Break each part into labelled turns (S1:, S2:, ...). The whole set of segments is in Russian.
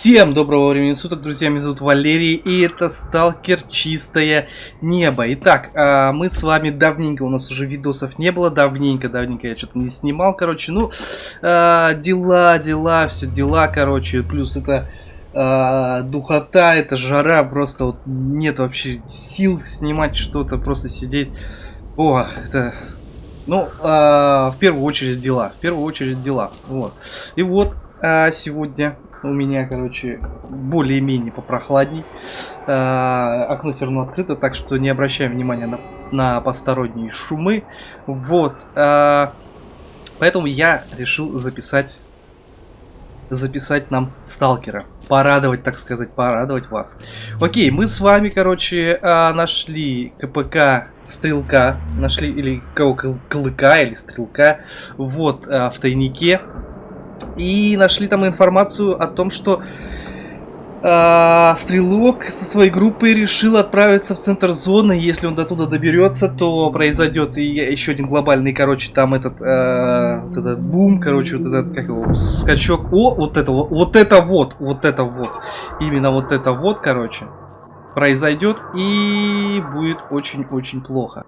S1: Всем доброго времени суток, друзья, меня зовут Валерий, и это Сталкер Чистое Небо. Итак, а, мы с вами давненько, у нас уже видосов не было, давненько, давненько я что-то не снимал, короче, ну, а, дела, дела, все дела, короче, плюс это а, духота, это жара, просто вот нет вообще сил снимать что-то, просто сидеть. О, это ну, э, в первую очередь дела. В первую очередь дела. Вот. И вот сегодня у меня, короче, более-менее попрохладней. Э, окно все равно открыто, так что не обращаем внимания на, на посторонние шумы. Вот. Э, поэтому я решил записать записать нам сталкера. Порадовать, так сказать, порадовать вас. Окей, мы с вами, короче, нашли КПК стрелка. Нашли, или кого, клыка, или стрелка. Вот, в тайнике. И нашли там информацию о том, что э, Стрелок со своей группой решил отправиться в центр зоны. Если он до туда доберется, то произойдет и еще один глобальный, короче, там этот, э, вот этот бум, короче, вот этот, как его, скачок. О, вот это вот, вот это вот, вот это вот. Именно вот это вот, короче, произойдет и будет очень-очень плохо.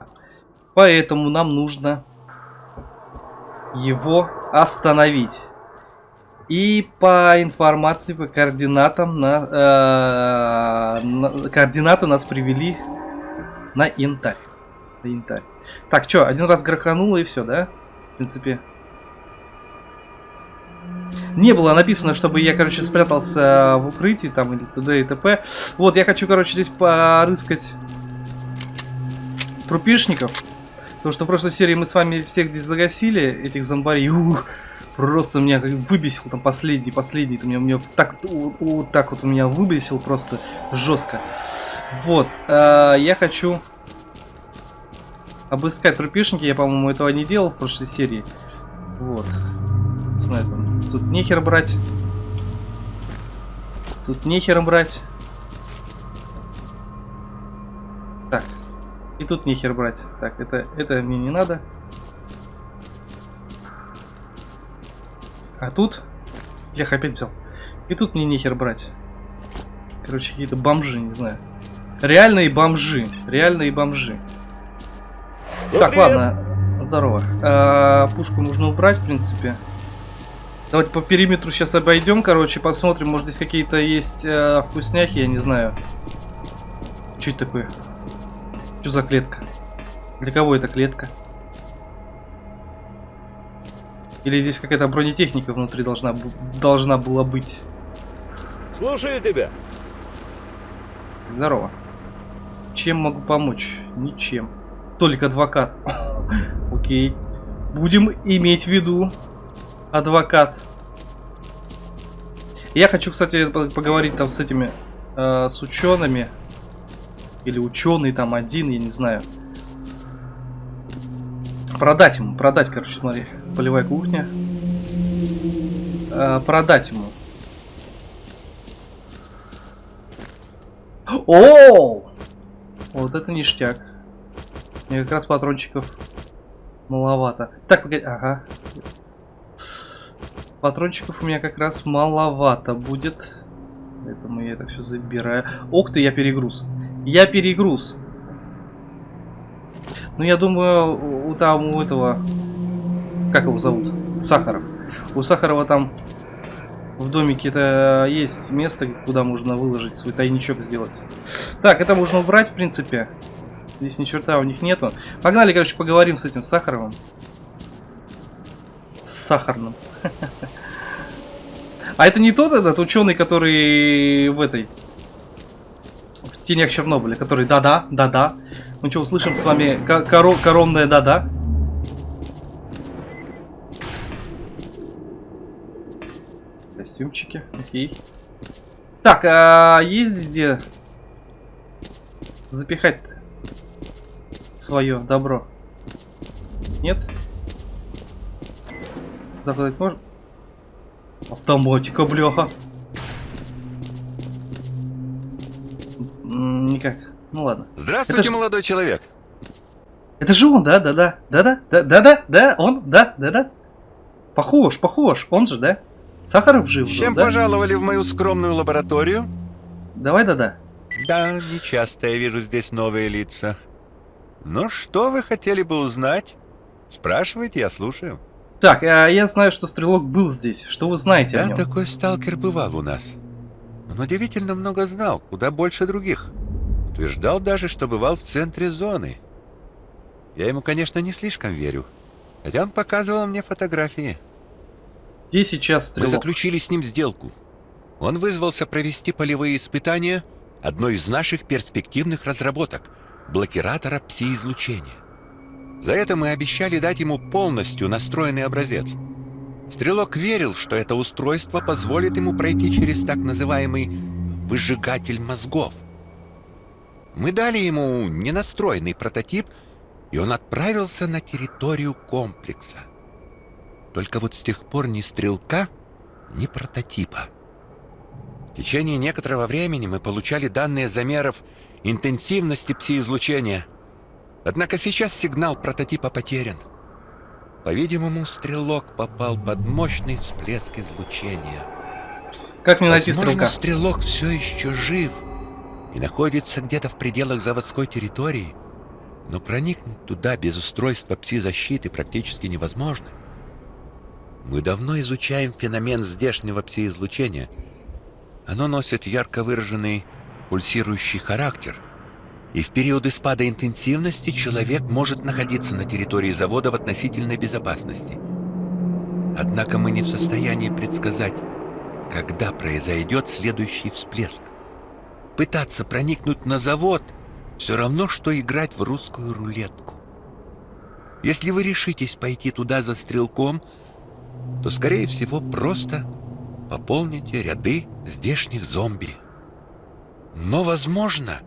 S1: Поэтому нам нужно его остановить. И по информации, по координатам, на, э, на, координаты нас привели на янтарь. На янтарь. Так, что, один раз грохануло и все, да? В принципе. Не было написано, чтобы я, короче, спрятался в укрытии, там, или т.д. и т.п. Вот, я хочу, короче, здесь порыскать трупешников. Потому что в прошлой серии мы с вами всех здесь загасили, этих зомбарей. Ух, Просто меня выбесил там последний, последний. У меня, меня так, вот так вот у меня выбесил просто жестко. Вот, э, я хочу обыскать трупешники. Я, по-моему, этого не делал в прошлой серии. Вот. Знаю, там, тут нехер брать. Тут нехер брать. Так. И тут нехер брать. Так, это, это мне не надо. А тут... Лех опять взял. И тут мне нехер брать. Короче, какие-то бомжи, не знаю. Реальные бомжи. Реальные бомжи. Ну, так, ладно. Здорово. А, пушку нужно убрать, в принципе. Давайте по периметру сейчас обойдем, короче, посмотрим, может здесь какие-то есть э, вкусняхи, я не знаю. Что это такое? Что за клетка? Для кого эта клетка? Или здесь какая-то бронетехника внутри должна, должна была быть?
S2: Слушаю тебя.
S1: Здорово. Чем могу помочь? Ничем. Только адвокат. Окей. Будем иметь в виду адвокат. Я хочу, кстати, поговорить там с этими, э, с учеными. Или ученый там один, я не знаю. Продать ему, продать, короче, смотри. Полевая кухня. Э, продать ему. О! Вот это ништяк. Мне как раз патрончиков маловато. Так, погоди, ага. Патрончиков у меня как раз маловато будет. Поэтому я это все забираю. Ох ты, я перегруз. Я перегруз. Ну, я думаю, у там, у этого... Как его зовут? Сахаров. У Сахарова там в домике-то есть место, куда можно выложить свой тайничок сделать. Так, это можно убрать, в принципе. Здесь ни черта у них нету. Погнали, короче, поговорим с этим Сахаровым. С Сахарным. А это не тот этот ученый, который в этой... В тенях Чернобыля, который да-да, да-да. Ну что, услышим с вами коро коронное да-да? Костюмчики, окей. Так, а есть где запихать свое добро? Нет? Западать можно? Автоматика, бляха. Никак. Ну ладно.
S2: Здравствуйте, это молодой человек.
S1: Это же он, да, да, да, да, да, да, да, да, да, он, да, да, да. Похож, похож, он же, да? Сахаров жив был,
S2: чем
S1: да?
S2: пожаловали в мою скромную лабораторию?
S1: Давай, да-да.
S2: Да, нечасто я вижу здесь новые лица. Ну, что вы хотели бы узнать? Спрашивайте, я слушаю.
S1: Так, а я знаю, что Стрелок был здесь. Что вы знаете о
S2: Да,
S1: нем?
S2: такой сталкер бывал у нас. Он удивительно много знал, куда больше других. Утверждал даже, что бывал в центре зоны. Я ему, конечно, не слишком верю. Хотя он показывал мне фотографии.
S1: Где сейчас
S2: Мы
S1: Стрелок?
S2: заключили с ним сделку. Он вызвался провести полевые испытания одной из наших перспективных разработок – блокиратора пси-излучения. За это мы обещали дать ему полностью настроенный образец. Стрелок верил, что это устройство позволит ему пройти через так называемый «выжигатель мозгов». Мы дали ему ненастроенный прототип, и он отправился на территорию комплекса. Только вот с тех пор ни стрелка, ни прототипа. В течение некоторого времени мы получали данные замеров интенсивности пси-излучения. Однако сейчас сигнал прототипа потерян. По-видимому, стрелок попал под мощный всплеск излучения.
S1: Как мне найти
S2: Возможно,
S1: Стрелка?
S2: стрелок все еще жив и находится где-то в пределах заводской территории, но проникнуть туда без устройства пси-защиты практически невозможно. Мы давно изучаем феномен здешнего пси-излучения. Оно носит ярко выраженный пульсирующий характер, и в периоды спада интенсивности человек может находиться на территории завода в относительной безопасности. Однако мы не в состоянии предсказать, когда произойдет следующий всплеск. Пытаться проникнуть на завод все равно, что играть в русскую рулетку. Если вы решитесь пойти туда за стрелком, то, скорее всего, просто пополните ряды здешних зомби. Но, возможно,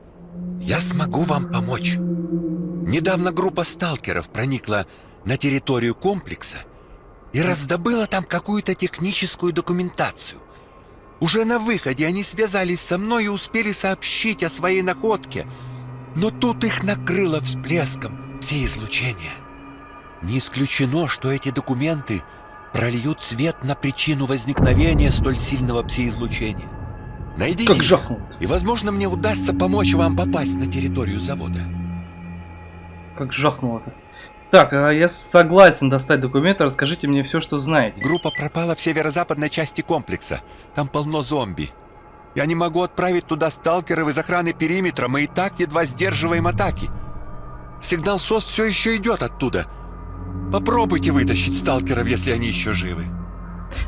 S2: я смогу вам помочь. Недавно группа сталкеров проникла на территорию комплекса и раздобыла там какую-то техническую документацию. Уже на выходе они связались со мной и успели сообщить о своей находке, но тут их накрыло всплеском пси-излучения. Не исключено, что эти документы прольют свет на причину возникновения столь сильного пси-излучения. Найдите
S1: Как жахнул.
S2: и, возможно, мне удастся помочь вам попасть на территорию завода.
S1: Как жахнуло это. Так, а я согласен достать документы. Расскажите мне все, что знаете.
S2: Группа пропала в северо-западной части комплекса. Там полно зомби. Я не могу отправить туда сталкеров из охраны периметра. Мы и так едва сдерживаем атаки. Сигнал СОС все еще идет оттуда. Попробуйте вытащить сталкеров, если они еще живы.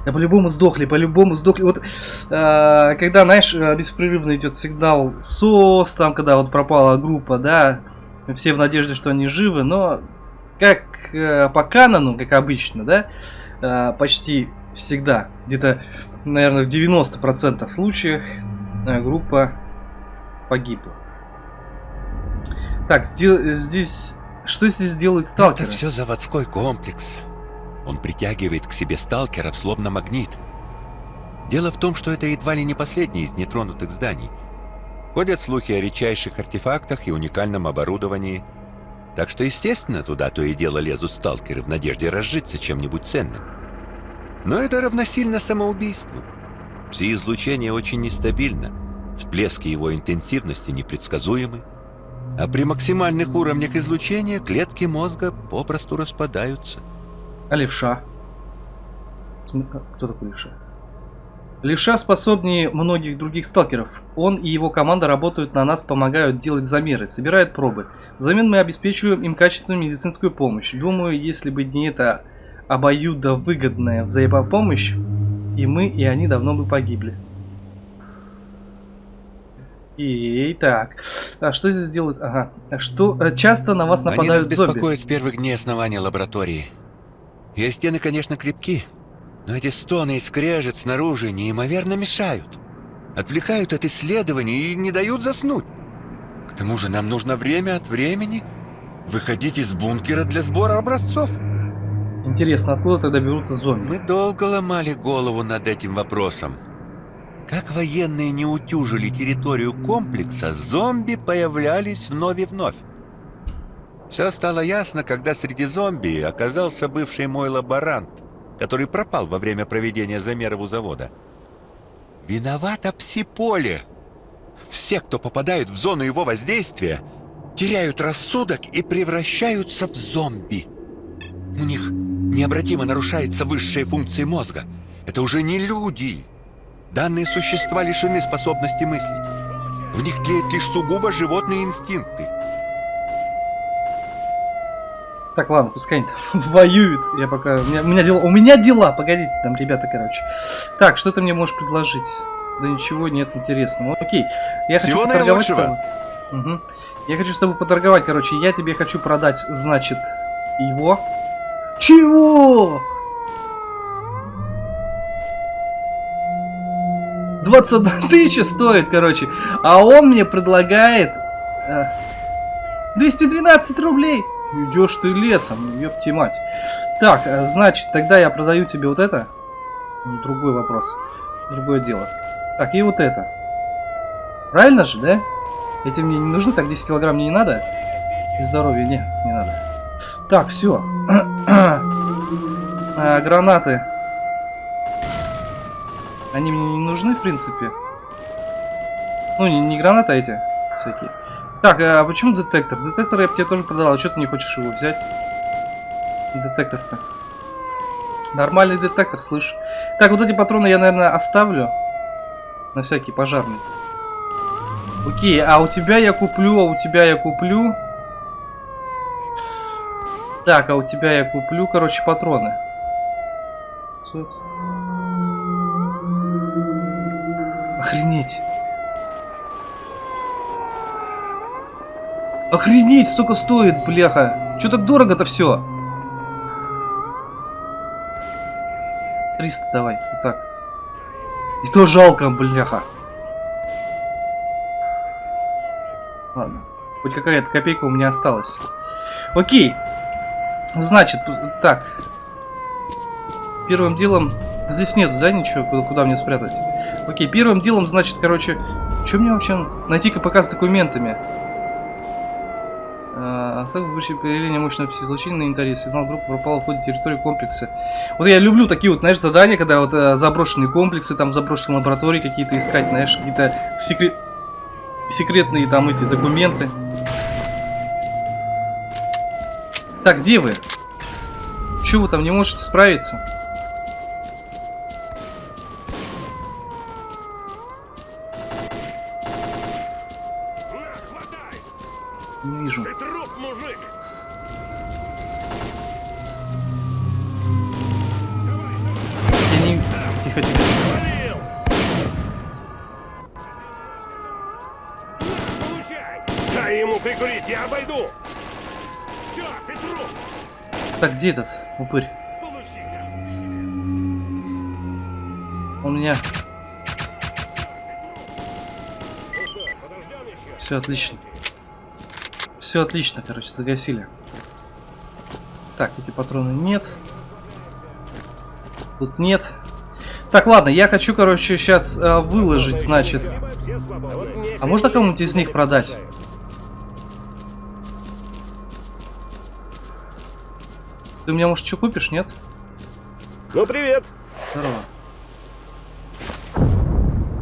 S1: Да по-любому сдохли, по-любому сдохли. Вот э, когда, знаешь, э, беспрерывно идет сигнал СОС, там, когда вот пропала группа, да, все в надежде, что они живы, но как э, по канону, как обычно, да, э, почти всегда, где-то, наверное, в 90% случаях э, группа погибла. Так, здесь... Что здесь делают сталкеры?
S2: Это все заводской комплекс. Он притягивает к себе сталкеров словно магнит. Дело в том, что это едва ли не последний из нетронутых зданий. Ходят слухи о редчайших артефактах и уникальном оборудовании. Так что, естественно, туда то и дело лезут сталкеры в надежде разжиться чем-нибудь ценным. Но это равносильно самоубийству. Пси-излучение очень нестабильно. Всплески его интенсивности непредсказуемы. А при максимальных уровнях излучения клетки мозга попросту распадаются.
S1: А левша? А, Кто такой левша? Левша способнее многих других сталкеров. Он и его команда работают на нас, помогают делать замеры, собирают пробы. Взамен мы обеспечиваем им качественную медицинскую помощь. Думаю, если бы не эта обоюдовыгодная взаимопомощь, и мы, и они давно бы погибли. И так, а что здесь делают? Ага, что э, часто на вас
S2: Они
S1: нападают зомби?
S2: беспокоят с первых дней основания лаборатории. Ее стены, конечно, крепки, но эти стоны и скрежет снаружи неимоверно мешают. Отвлекают от исследований и не дают заснуть. К тому же нам нужно время от времени выходить из бункера для сбора образцов.
S1: Интересно, откуда тогда берутся зомби?
S2: Мы долго ломали голову над этим вопросом. Как военные не утюжили территорию комплекса, зомби появлялись вновь и вновь. Все стало ясно, когда среди зомби оказался бывший мой лаборант. который пропал во время проведения замеров у завода. Виновато пси-поле. Все, кто попадают в зону его воздействия, теряют рассудок и превращаются в зомби. У них необратимо нарушаются высшие функции мозга. Это уже не люди. Данные существа лишены способности мыслить. В них тлеют лишь сугубо животные инстинкты.
S1: Так, ладно, пускай они воюют. Я пока... У меня, у меня дела... У меня дела! Погодите там, ребята, короче. Так, что ты мне можешь предложить? Да ничего нет интересного. Окей. Я
S2: Всего
S1: хочу поторговать с тобой. Мгм. Я хочу с тобой поторговать, короче. Я тебе хочу продать, значит, его. Чего? 21 тысяча стоит, короче. А он мне предлагает... э, 212 рублей. Идешь ты лесом, ёпти мать. Так, э, значит, тогда я продаю тебе вот это. Другой вопрос. Другое дело. Так, и вот это. Правильно же, да? Эти мне не нужны, так 10 килограмм мне не надо. И здоровья не, не надо. Так, все. гранаты. Они мне не нужны, в принципе. Ну, не, не гранаты, а эти всякие. Так, а почему детектор? Детектор я бы тебе тоже продал, а что ты не хочешь его взять? Детектор-то. Нормальный детектор, слышь. Так, вот эти патроны я, наверное, оставлю. На всякий пожарный. Окей, а у тебя я куплю, а у тебя я куплю. Так, а у тебя я куплю, короче, патроны. Охренеть. Охренеть, столько стоит, бляха. Че так дорого-то все? 300 давай, вот так. И то жалко, бляха. Ладно. Хоть какая-то копейка у меня осталась. Окей. Значит, так. Первым делом... Здесь нету, да, ничего, куда, куда мне спрятать? Окей, первым делом, значит, короче... Что мне вообще... Найти КПК с документами. А, Особо выше появление мощного излучения на инвентаре. Сигнал группы пропал в ходе территории комплекса. Вот я люблю такие вот, знаешь, задания, когда вот э, заброшенные комплексы, там заброшенные лаборатории какие-то искать, знаешь, какие-то секрет... секретные там эти документы. Так, где вы? Чего вы там не можете справиться?
S3: Прикурить, я обойду! Все, ты труп!
S1: Так, где этот упырь? Он меня... Все отлично. Все отлично, короче, загасили. Так, эти патроны нет. Тут нет. Так, ладно, я хочу, короче, сейчас выложить, значит. А можно кому-нибудь из них продать? Ты у меня, может, что купишь, нет?
S3: Ну, привет!
S1: Здорово.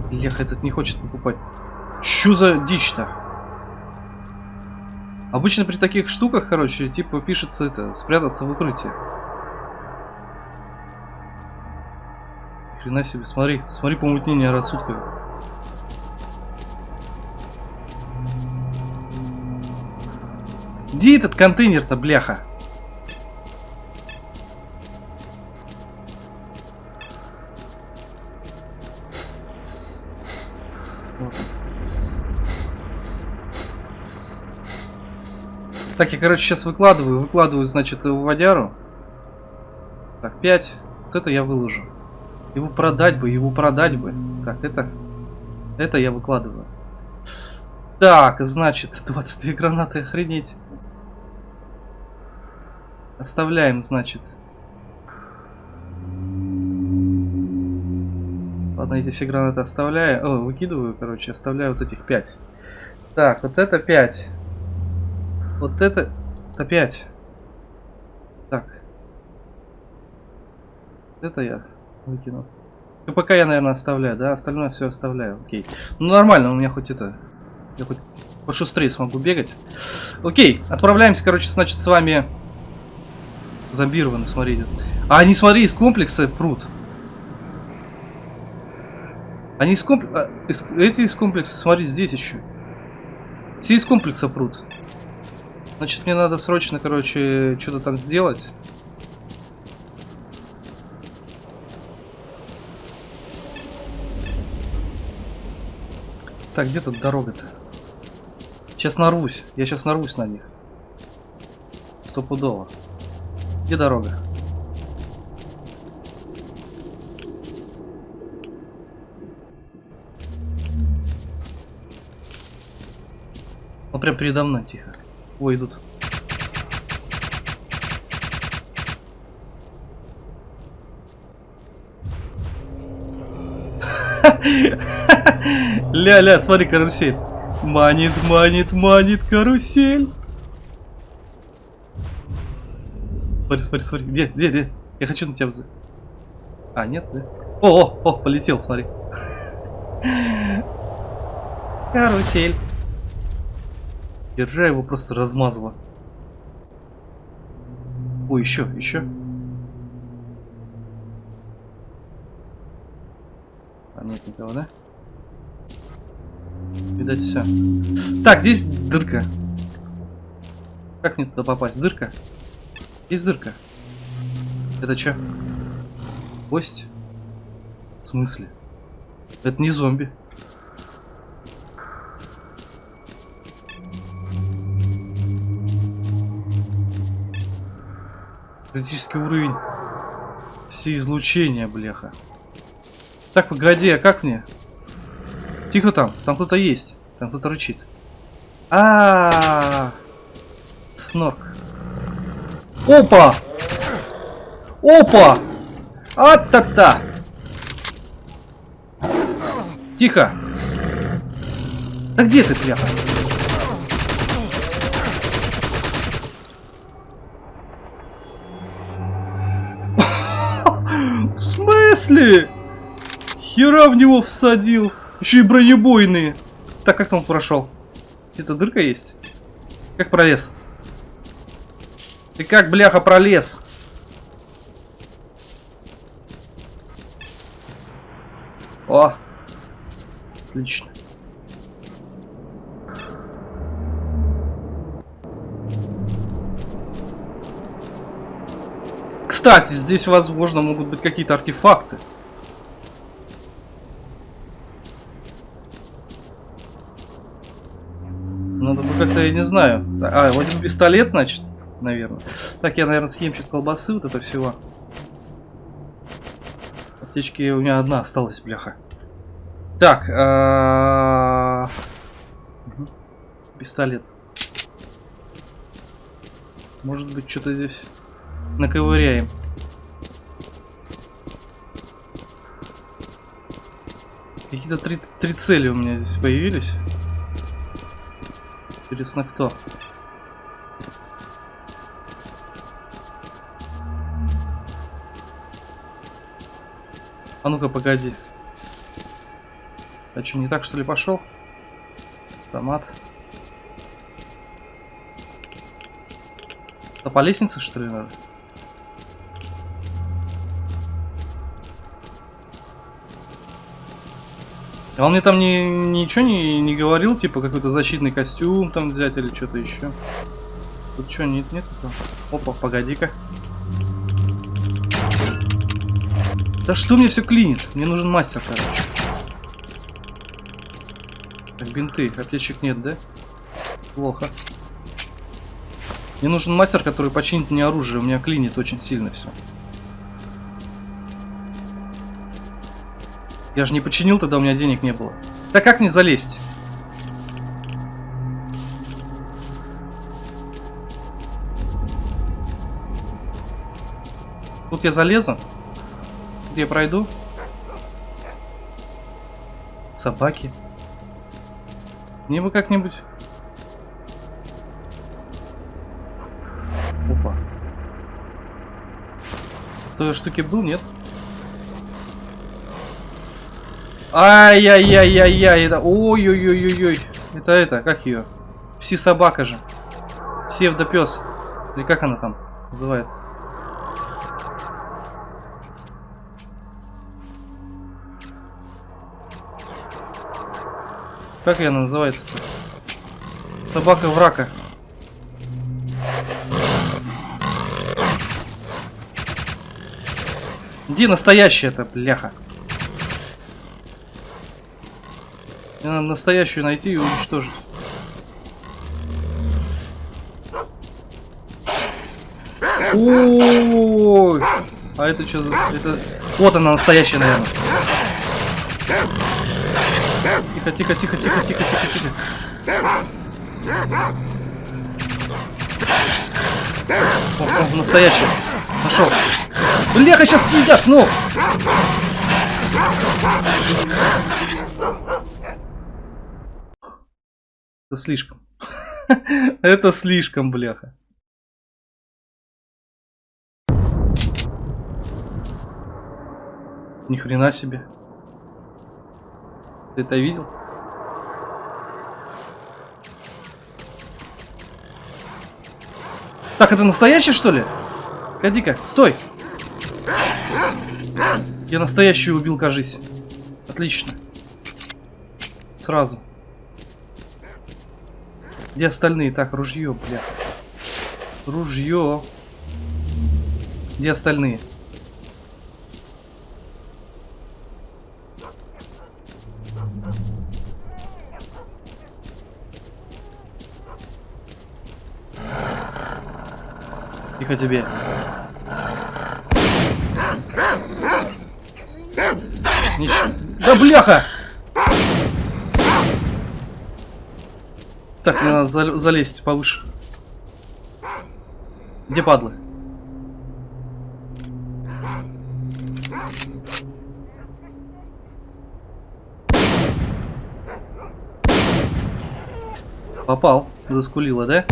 S1: Леха этот не хочет покупать. Чё за дичь-то? Обычно при таких штуках, короче, типа пишется это, спрятаться в укрытии. Хрена себе, смотри, смотри помутнение рассудка. Где этот контейнер-то, бляха? Так, я, короче, сейчас выкладываю. Выкладываю, значит, в водяру. Так, 5. Вот это я выложу. Его продать бы, его продать бы. Так, это... Это я выкладываю. Так, значит, 22 гранаты, охренеть. Оставляем, значит. Ладно, эти все гранаты оставляю. О, выкидываю, короче, оставляю вот этих 5. Так, вот это 5. Вот это опять. Так. Это я выкину. Ну, пока я, наверное, оставляю, да? Остальное все оставляю. Окей. Ну, нормально, у меня хоть это... Я хоть пошустрее смогу бегать. Окей, отправляемся, короче, значит, с вами... Зомбированы, смотрите. А, они, смотри, из комплекса прут. Они из комплекса... Эти из комплекса, смотри, здесь еще. Все из комплекса прут. Значит, мне надо срочно, короче, что-то там сделать. Так, где тут дорога-то? Сейчас нарвусь. Я сейчас нарвусь на них. Стопудово. Где дорога? Он прям передо мной, тихо. Ой, идут. Ля-ля, смотри, карусель. Манит, манит, манит карусель. Смотри, смотри, смотри. Где, где, где? Я хочу на тебя... А, нет, да? О, о, о, полетел, смотри. Карусель. Держа его просто размазывала. Ой, еще, еще. А нет никого, да? Видать все. Так, здесь дырка. Как мне туда попасть? Дырка? Здесь дырка. Это что? Кость? В смысле? Это не зомби. Критический уровень. Все излучения, бляха. Так, погоди, а как мне? Тихо там, там кто-то есть. Там кто-то рычит. А, -а, а Снорк. Опа! Опа! А-та-та! Тихо! А где ты, бляха? Смысле? Хера в него всадил. Еще и бронебойные. Так, как там прошел? Где-то дырка есть? Как пролез? Ты как, бляха, пролез? О! Отлично. Кстати, здесь, возможно, могут быть какие-то артефакты. Надо бы как-то, я не знаю. А, возьму пистолет, значит, наверное. Так, я, наверное, съем чуть колбасы, вот это всего. Аптечки у меня одна осталась, бляха. Так, а... пистолет. Может быть, что-то здесь наковыряем. Какие-то три, три цели у меня здесь появились. Интересно, кто? А ну-ка, погоди. А что, не так, что ли, пошел? Автомат. А по лестнице, что ли, надо? А он мне там ни, ничего не, не говорил, типа какой-то защитный костюм там взять или что-то еще. Тут что, нет, нет? Опа, погоди-ка. Да что мне все клинит? Мне нужен мастер, короче. Так, бинты, аптечек нет, да? Плохо. Мне нужен мастер, который починит мне оружие. У меня клинит очень сильно все. Я же не починил, тогда у меня денег не было. Да как мне залезть? Тут я залезу. Тут я пройду. Собаки. Мне бы как-нибудь... Опа. В той штуке был, нет? Нет. Ай-яй-яй-яй-яй. Это... Ой-ой-ой-ой-ой. Это это, как ее? Пси-собака же. Псевдопес. Или как она там называется? Как она называется? -то? Собака врака. Где настоящая это, бляха? Мне надо настоящую найти и уничтожить. Ой, а это что? за- Это вот она настоящая, наверное. Тихо, тихо, тихо, тихо, тихо, тихо, тихо. О, о, настоящая. Нашел. Бляха, сейчас съедят, ну! Это слишком. Это слишком, бляха. Ни хрена себе. Ты это видел? Так, это настоящий, что ли? Погоди-ка, стой! Я настоящую убил, кажись. Отлично. Сразу. Где остальные? Так, ружье, бля. Ружье. Где остальные? Тихо тебе. Ничего. Да бляха! Так, мне надо зал- залезть повыше. Где падлы? Попал. Заскулила, да?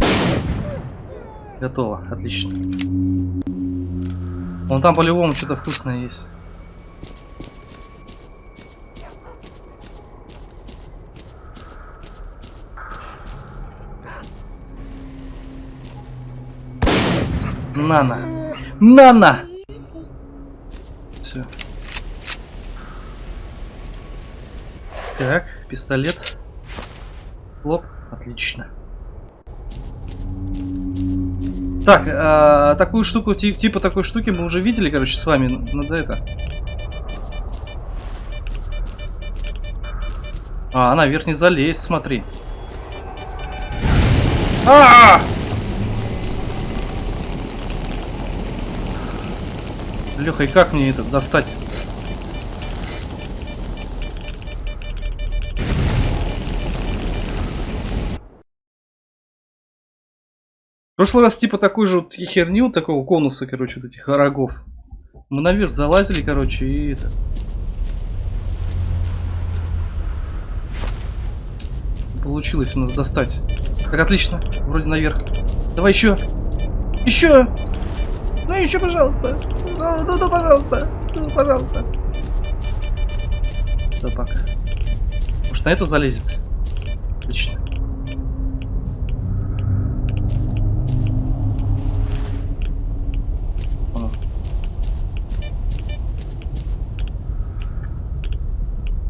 S1: Готово. Отлично. Вон там по-любому что-то вкусное есть. Нана. Нана! Все. Так, пистолет. Лоп. Отлично. Так, а, такую штуку, ти- типа такой штуки мы уже видели, короче, с вами. Надо это. А, она вверх не залезть, смотри. А! Леха, и как мне это достать? В прошлый раз типа такую же вот херню, такого конуса, короче, вот этих рогов. Мы наверх залазили, короче, и это... Получилось у нас достать. Так, отлично. Вроде наверх. Давай еще. Еще. Ну еще, пожалуйста. Ну, ну, ну, пожалуйста. Ну, пожалуйста. Собака. Может, на эту залезет? Отлично.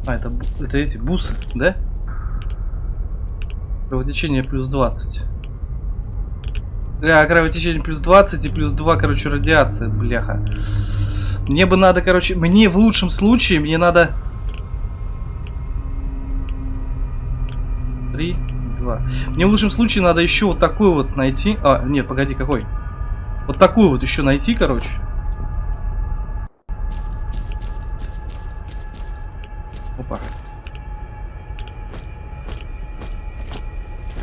S1: А, это, это эти бусы, да? Кровотечение плюс 20. Да, кровотечение плюс 20 и плюс 2, короче, радиация, бляха. Мне бы надо, короче, мне в лучшем случае, мне надо... Три, два. Мне в лучшем случае надо еще вот такую вот найти. А, нет, погоди, какой? Вот такую вот еще найти, короче. Опа.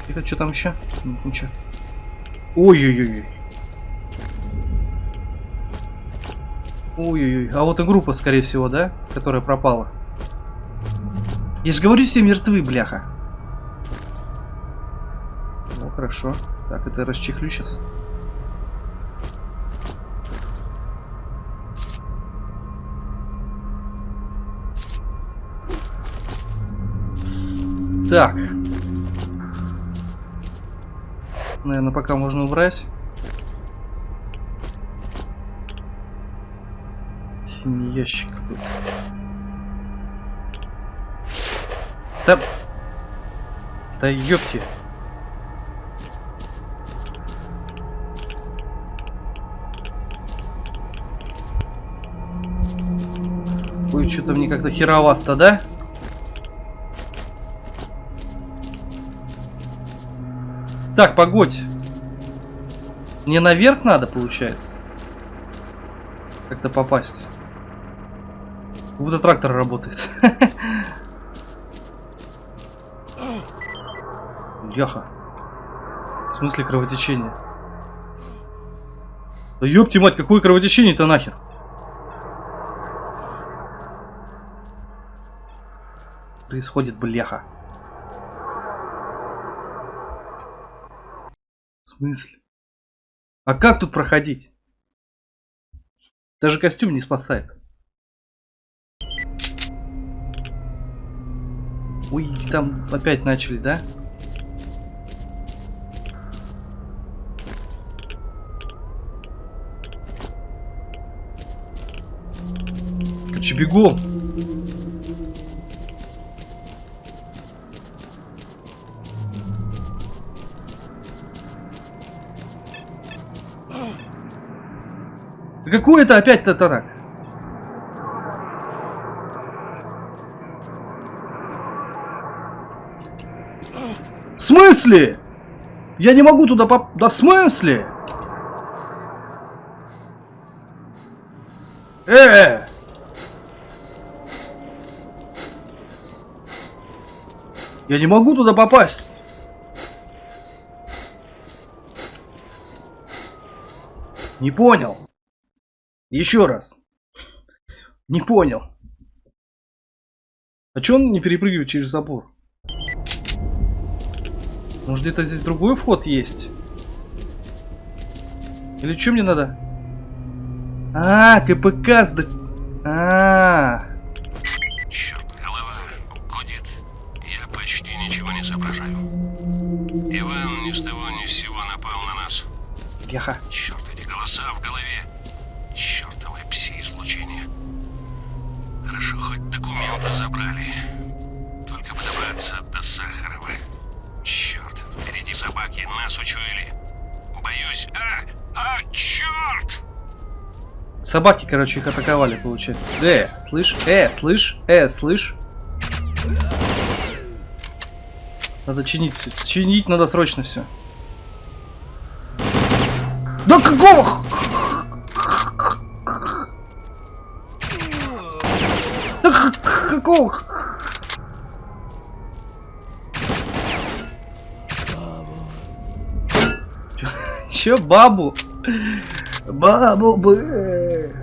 S1: Тихо, что там еще? Ничего. Ой-ой-ой. Ой-ой-ой. А вот и группа, скорее всего, да? Которая пропала. Я же говорю, все мертвы, бляха. Ну, хорошо. Так, это расчехлю сейчас. Так. Наверное, пока можно убрать. Синий ящик. Да... Да ёпти. Ой, что-то мне как-то херовасто, да? Так, погодь. Мне наверх надо, получается? Как-то попасть. Как будто трактор работает. Яха. В смысле кровотечение? Да ёпти мать, какое кровотечение-то нахер? Происходит, бляха. В смысле? А как тут проходить? Даже костюм не спасает. Ой, там опять начали, да? Короче, бегом. Какое это опять-то так? В смысле? Я не могу туда поп... Да в смысле? Э! Я не могу туда попасть. Не понял. Еще раз. Не понял. А че он не перепрыгивает через забор? Может где-то здесь другой вход есть? Или что мне надо? А, КПК сда... А,
S3: Черт, голова гудит. Я почти ничего не соображаю. Иван ни с того ни с сего напал на нас.
S1: бляха.
S3: Черт, Хорошо, хоть документы забрали. Только бы добраться до Сахарова. Черт, впереди собаки, нас учуяли. Боюсь. А! А, черт!
S1: Собаки, короче, их атаковали, получается. Э, слышь, э, слышь, э, слышь. Надо чинить все. Чинить надо срочно все. Да какого? Х- Чё- Чё бабу? Бабу бы.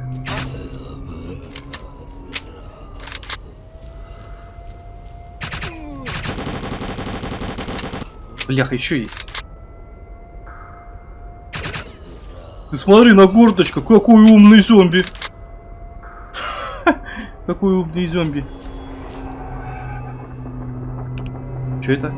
S1: Бляха, еще есть. Ты смотри на курточку, какой умный зомби. Какой умный зомби. Что это?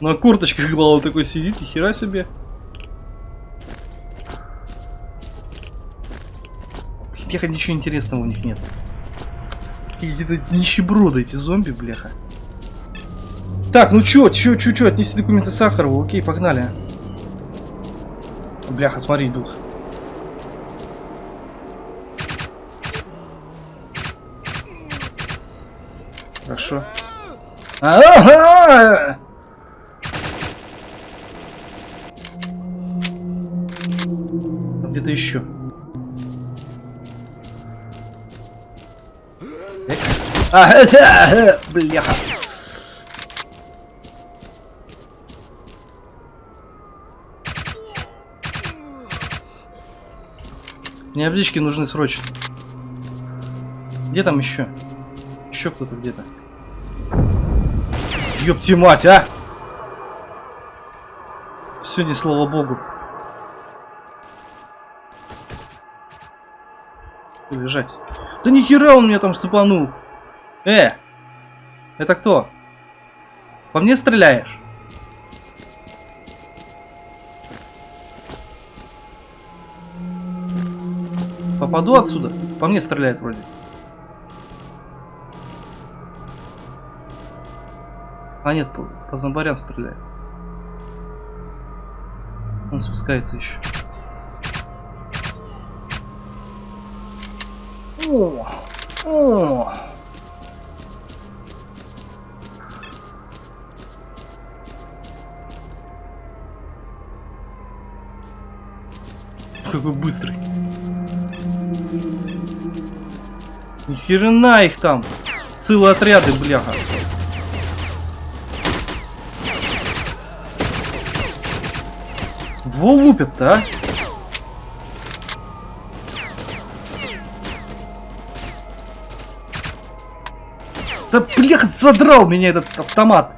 S1: На курточках глава такой сидит, и хера себе. Бляха, ничего интересного у них нет. Какие-то нищеброды эти зомби, бляха. Так, ну чё, чё, чё, чё, отнеси документы Сахарову, окей, погнали. Бляха, смотри, идут. Хорошо. Где-то еще. А, это, э, бляха. Мне аптечки нужны срочно. Где там еще? Еще кто-то где-то. Ёпти мать, а! Все не слава богу. Лежать. Да нихера он меня там сыпанул. Э! Это кто? По мне стреляешь? Попаду отсюда? По мне стреляет вроде. А нет, по, по зомбарям стреляет. Он спускается еще. О! О! Какой быстрый. Ни хрена их там. Целые отряды, бляха. Во лупят-то, а? Да бляха, задрал меня этот автомат.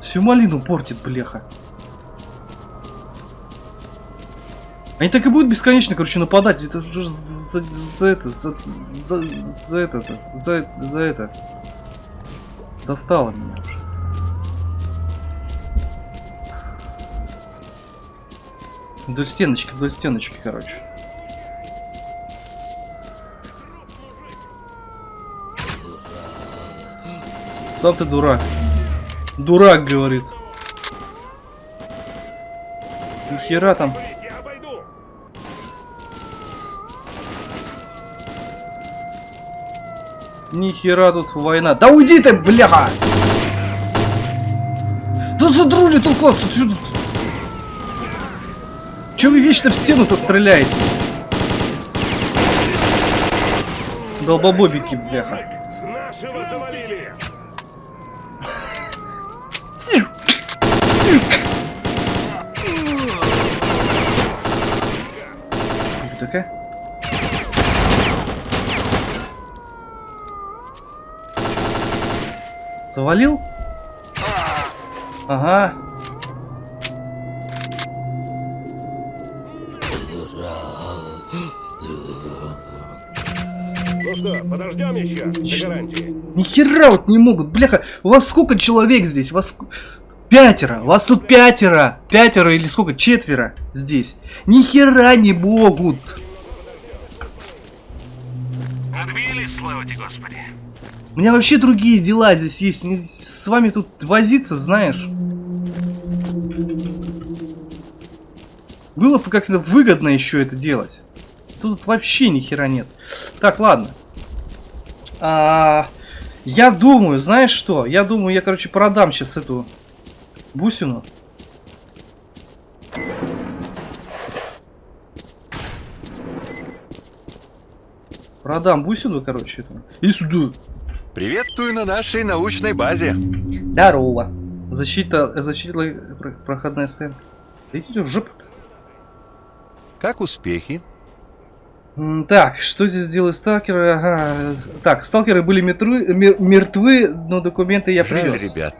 S1: Всю малину портит, бляха. Они так и будут бесконечно, короче, нападать. Это уже за, за это, за, за, за это, за, за это. Достало меня уже. Вдоль стеночки, вдоль стеночки, короче. Сам ты дурак. Дурак, говорит. Нихера там. Нихера тут война. Да уйди ты, бляха! Да задрули толкаться, чё тут? Чё вы вечно в стену-то стреляете? Долбобобики, бляха.
S4: Нашего завалили!
S1: Такая? Завалил? Ага.
S4: Ну что, подождем еще? До гарантии.
S1: Нихера вот не могут, бляха. У вас сколько человек здесь? У вас пятеро. У вас тут пятеро. Пятеро или сколько? Четверо здесь. Нихера не могут.
S3: Отбились, слава тебе, Господи.
S1: У меня вообще другие дела здесь есть. Мне с вами тут возиться, знаешь. Было бы как-то выгодно еще это делать. Тут вообще ни хера нет. Так, ладно. А, я думаю, знаешь что? Я думаю, я, короче, продам сейчас эту бусину. Продам бусину, короче, эту. И сюда.
S2: Приветствую на нашей научной базе.
S1: Здорово. Защита, про- проходная стенка. Идите в жопу.
S2: Как успехи?
S1: Так, что здесь делают сталкеры? Ага. Так, сталкеры были метры- мер- мертвы, но документы я
S2: Жаль,
S1: привез.
S2: ребят.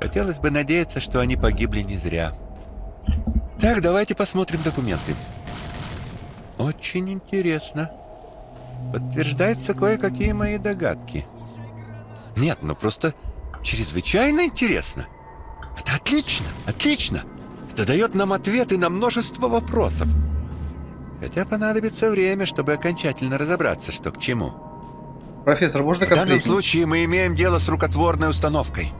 S2: Хотелось бы надеяться, что они погибли не зря. Так, давайте посмотрим документы. Очень интересно. Подтверждаются кое-какие мои догадки. Нет, ну просто чрезвычайно интересно. Это отлично, отлично. Это дает нам ответы на множество вопросов. Хотя понадобится время, чтобы окончательно разобраться, что к чему.
S1: Профессор, можно
S2: В данном случае мы имеем дело с рукотворной установкой.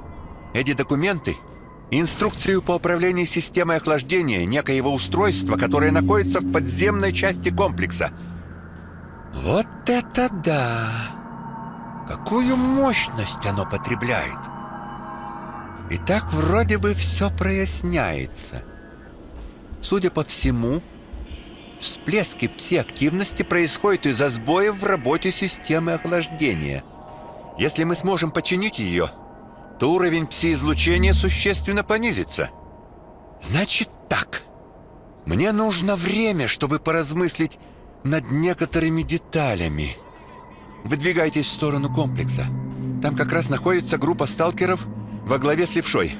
S2: Эти документы — инструкцию по управлению системой охлаждения некоего устройства, которое находится в подземной части комплекса. Вот это да! Какую мощность оно потребляет! И так вроде бы все проясняется. Судя по всему, всплески пси-активности происходят из-за сбоев в работе системы охлаждения. Если мы сможем починить ее, то уровень пси-излучения существенно понизится. Значит так. Мне нужно время, чтобы поразмыслить над некоторыми деталями. Выдвигайтесь в сторону комплекса. Там как раз находится группа сталкеров во главе с левшой.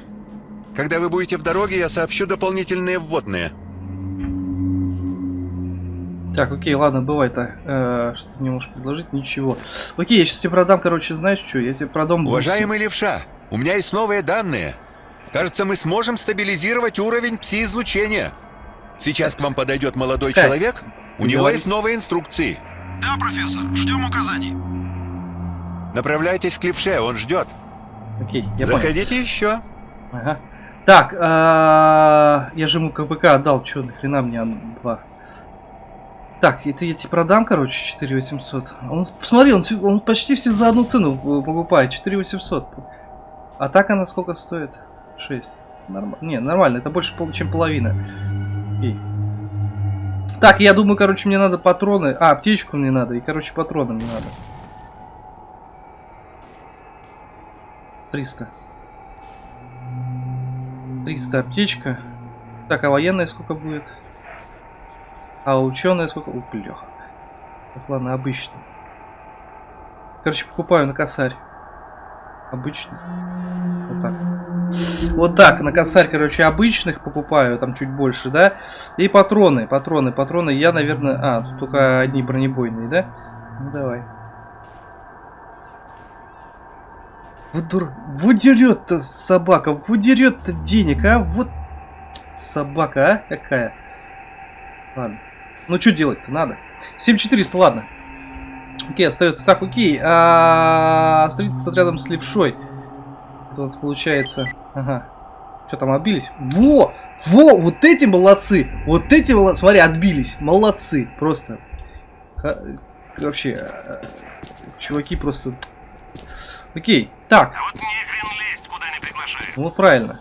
S2: Когда вы будете в дороге, я сообщу дополнительные вводные.
S1: Так, окей, ладно, бывает-то. Э, что ты не можешь предложить? Ничего. Окей, я сейчас тебе продам, короче, знаешь что? Я тебе продам...
S2: Уважаемый левша, у меня есть новые данные. Кажется, мы сможем стабилизировать уровень пси-излучения. Сейчас к вам подойдет молодой
S1: Пускай.
S2: человек. У него
S1: Говори.
S2: есть новые инструкции.
S3: Да, профессор, ждем указаний.
S2: Направляйтесь к левше, он ждет.
S1: Окей, я понял.
S2: Заходите еще.
S1: Ага. Так, а, я же ему КПК отдал, что нахрена мне оно два. Так, это я тебе продам, короче, 4800. А Он, посмотри, он, он почти все за одну цену э, покупает, 4800. А так она сколько стоит? 6. Норм... Не, нормально, это больше, чем половина. Окей. Так, я думаю, короче, мне надо патроны. А, аптечку мне надо, и, короче, патроны мне надо. 300. 300 аптечка. Так, а военная сколько будет? А ученая сколько? Ух, бляха. Так, ладно, обычно. Короче, покупаю на косарь. Обычно. Вот так. Вот так, на косарь, короче, обычных покупаю, там чуть больше, да? И патроны, патроны, патроны. Я, наверное... А, тут только одни бронебойные, да? Ну, давай. Вот дур... Вот дерет-то собака, вот дерет-то денег, а? Вот собака, а? Какая? Ладно. Ну, что делать-то надо? 7400, ладно. Окей, остается. Так, окей. А, строительство с отрядом с левшой. Это у нас получается... Ага. Что там, отбились? Во! Во! Вот эти молодцы! Вот эти молодцы! Смотри, отбились. Молодцы. Просто. Ха- Вообще, э, чуваки просто... Окей. Так.
S3: А вот лезть, куда не приглашают.
S1: Ну Вот правильно.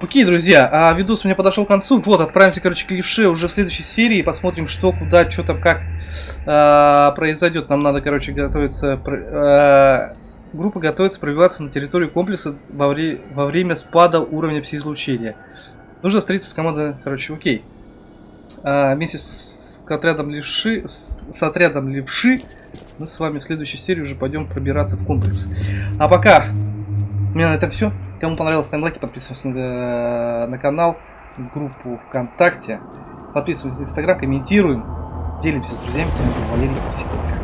S1: Окей, друзья, а видос у меня подошел к концу. Вот, отправимся, короче, к левше уже в следующей серии. Посмотрим, что, куда, что там, как а, произойдет. Нам надо, короче, готовиться... а, группа готовится пробиваться на территорию комплекса во, вре- во время спада уровня пси-излучения. Нужно встретиться с командой... Короче, окей. А, вместе с, с отрядом левши... С, с отрядом левши мы с вами в следующей серии уже пойдем пробираться в комплекс. А пока у меня на этом все. Кому понравилось, ставим лайки, подписываемся на, на канал, группу ВКонтакте. Подписываемся на Инстаграм, комментируем, делимся с друзьями. С вами был Валерий. Пока.